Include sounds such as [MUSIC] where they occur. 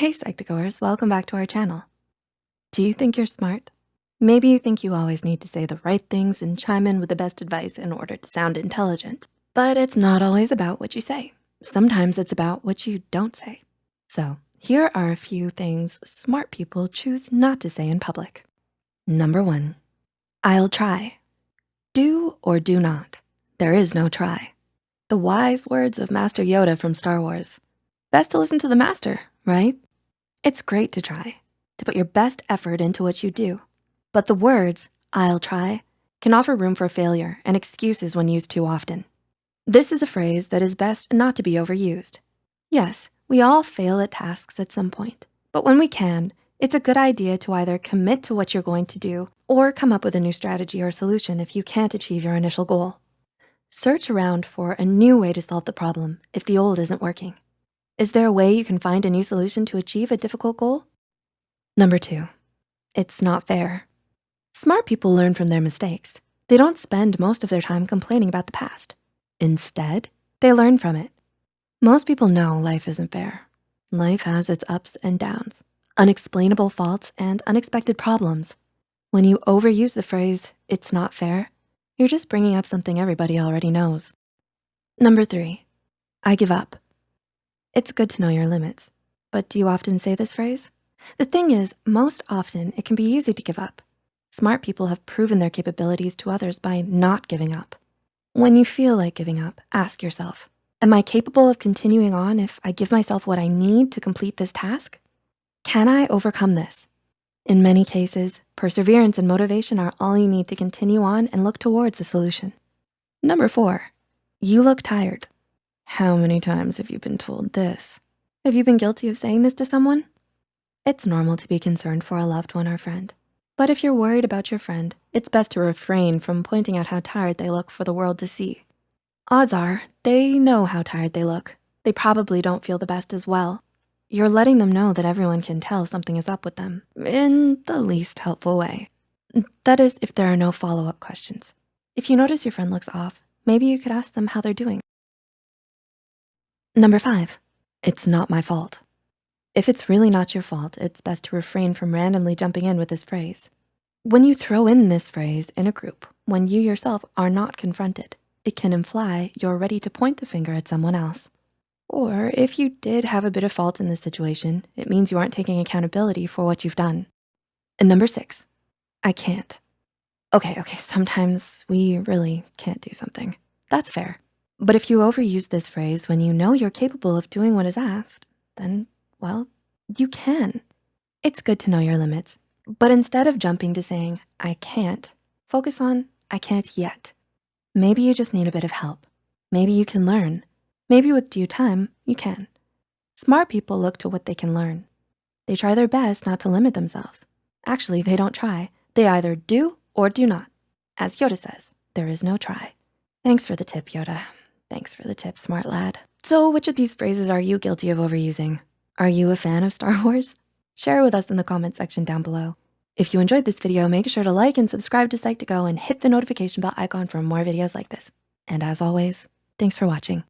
Hey Psych2Goers, welcome back to our channel. Do you think you're smart? Maybe you think you always need to say the right things and chime in with the best advice in order to sound intelligent. But it's not always about what you say. Sometimes it's about what you don't say. So here are a few things smart people choose not to say in public. Number one, I'll try. Do or do not. There is no try. The wise words of Master Yoda from Star Wars. Best to listen to the master, right? It's great to try, to put your best effort into what you do. But the words, I'll try, can offer room for failure and excuses when used too often. This is a phrase that is best not to be overused. Yes, we all fail at tasks at some point, but when we can, it's a good idea to either commit to what you're going to do or come up with a new strategy or solution if you can't achieve your initial goal. Search around for a new way to solve the problem if the old isn't working. Is there a way you can find a new solution to achieve a difficult goal? Number two, it's not fair. Smart people learn from their mistakes. They don't spend most of their time complaining about the past. Instead, they learn from it. Most people know life isn't fair. Life has its ups and downs, unexplainable faults and unexpected problems. When you overuse the phrase, it's not fair, you're just bringing up something everybody already knows. Number three, I give up. It's good to know your limits, but do you often say this phrase? The thing is, most often it can be easy to give up. Smart people have proven their capabilities to others by not giving up. When you feel like giving up, ask yourself, am I capable of continuing on if I give myself what I need to complete this task? Can I overcome this? In many cases, perseverance and motivation are all you need to continue on and look towards a solution. Number four, you look tired. How many times have you been told this? Have you been guilty of saying this to someone? It's normal to be concerned for a loved one or friend. But if you're worried about your friend, it's best to refrain from pointing out how tired they look for the world to see. Odds are they know how tired they look. They probably don't feel the best as well. You're letting them know that everyone can tell something is up with them in the least helpful way. That is, if there are no follow-up questions. If you notice your friend looks off, maybe you could ask them how they're doing. Number five, it's not my fault. If it's really not your fault, it's best to refrain from randomly jumping in with this phrase. When you throw in this phrase in a group, when you yourself are not confronted, it can imply you're ready to point the finger at someone else. Or if you did have a bit of fault in this situation, it means you aren't taking accountability for what you've done. And number six, I can't. Okay, okay, sometimes we really can't do something. That's fair. But if you overuse this phrase when you know you're capable of doing what is asked, then, well, you can. It's good to know your limits, but instead of jumping to saying, I can't, focus on, I can't yet. Maybe you just need a bit of help. Maybe you can learn. Maybe with due time, you can. Smart people look to what they can learn. They try their best not to limit themselves. Actually, they don't try. They either do or do not. As Yoda says, there is no try. Thanks for the tip, Yoda. Thanks for the tip, smart lad. So which of these phrases are you guilty of overusing? Are you a fan of Star [LAUGHS] Wars? Share with us in the comment section down below. If you enjoyed this video, make sure to like and subscribe to Psych2Go and hit the notification bell icon for more videos like this. And as always, thanks for watching.